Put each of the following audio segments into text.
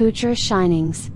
Poocher Shinings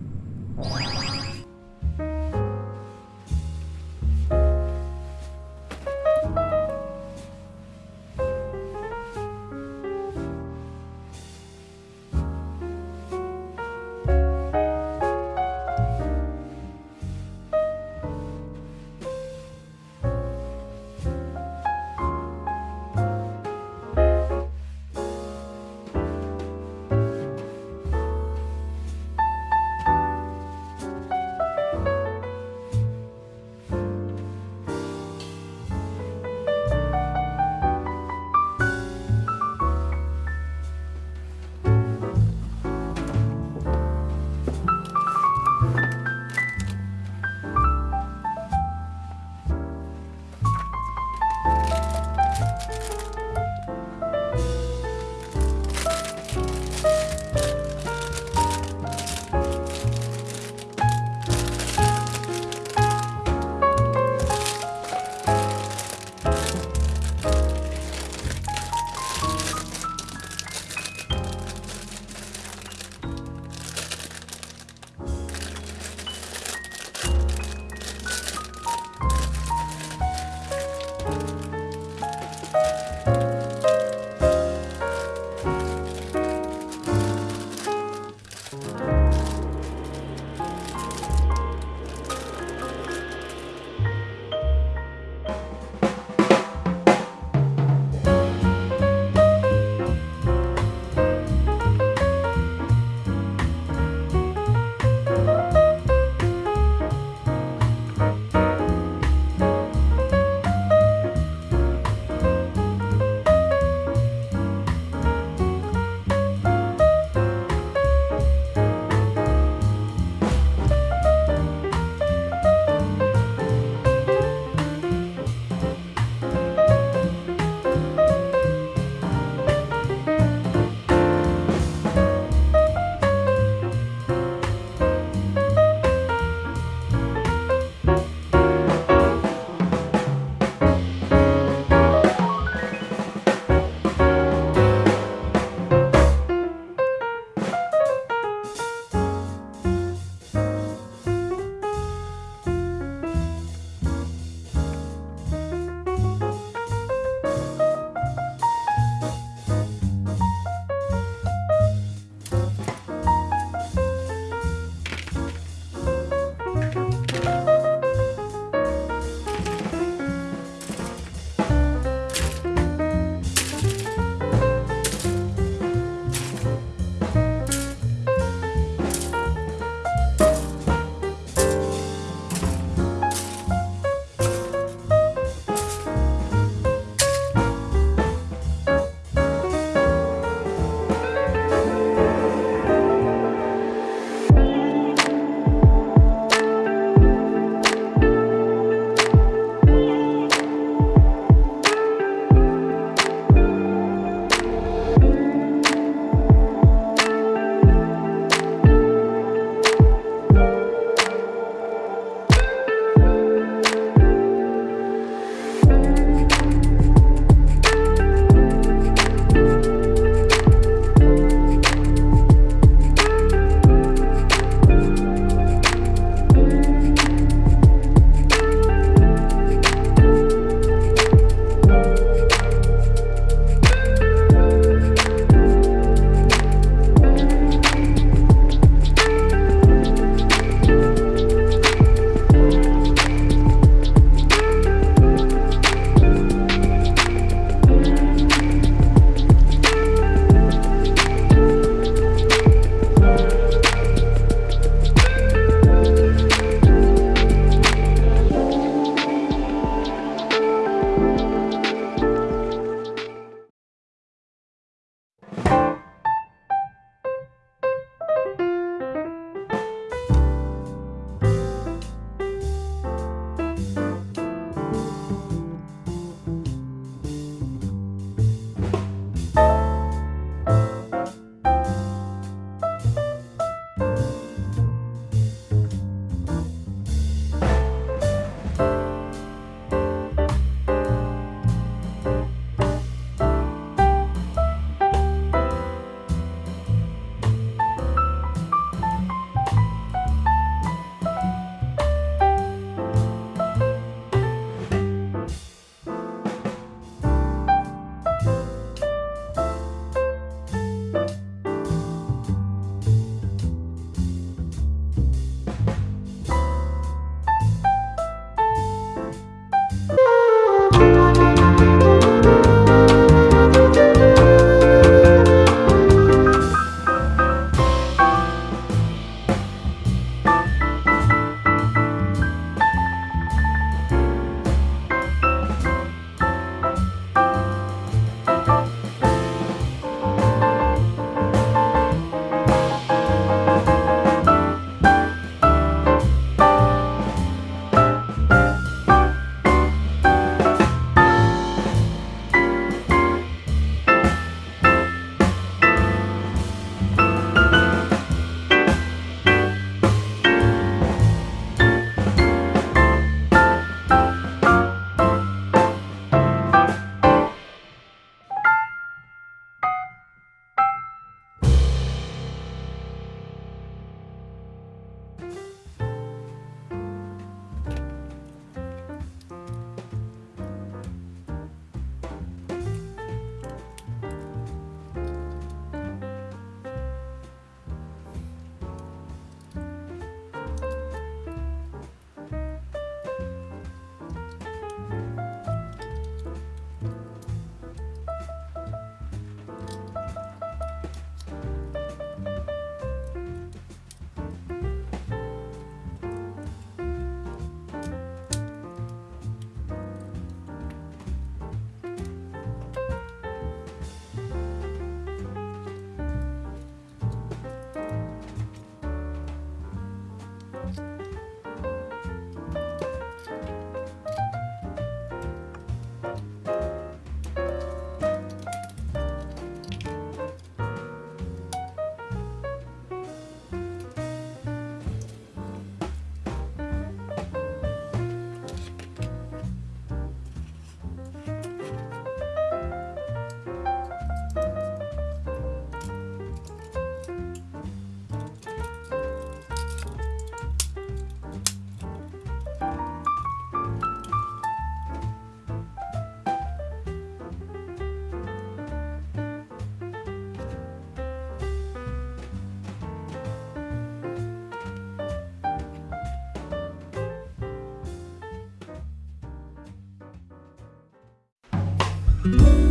Bye.